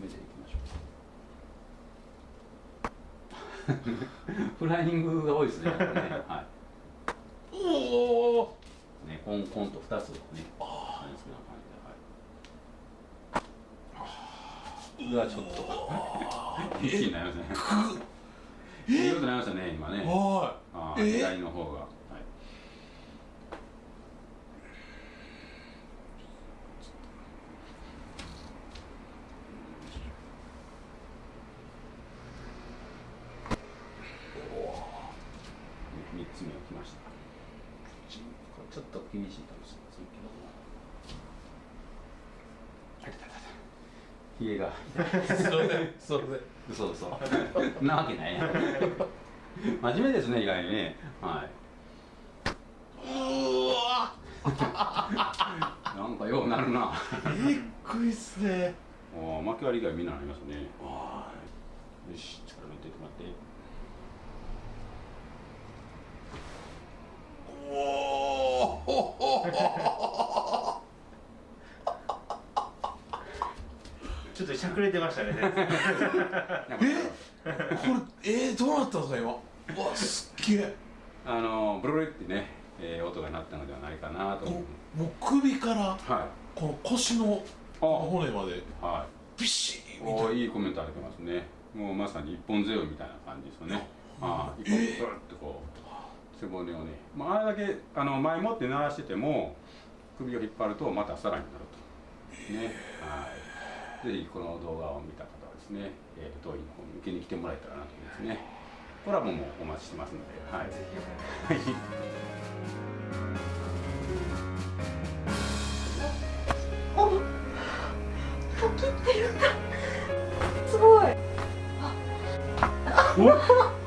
目でいきましょうフライングが多いですねね、はい、おおねコンコンと2つねああな感じでうわちょっと。一気になりましたね。いいなりましたね今ね。はい。左の方が。つ目が来ました。ちょっと厳しいかも。しれませんけどもひげがそうでそうそうなわけない。や真面目ですね意外にね。はい。うわ。なんかようなるな。びっくりっすね。お巻き割り以外みんななりますね。よし力抜いてもらって ちょっとしゃくれてましたね。え？これえー、どうなったんですか今？うわすっげえ。あのブルルってね、えー、音が鳴ったのではないかなと思う。もう首から、はい、この腰の骨まではい。ビシッみたいな。いいコメントあげてますね。もうまさに一本背負いみたいな感じですよね。ああ一本ブルッとこう、背骨をね、まあ、あれだけあの前もって鳴らしてても首を引っ張るとまたさらになると、ね。はい、ぜひこの動画を見た方はですね、えー、当院の方に受けに来てもらえたらなと思いますね。コラボもお待ちしてますので、はい、ぜひお切ってるんだすごい。あ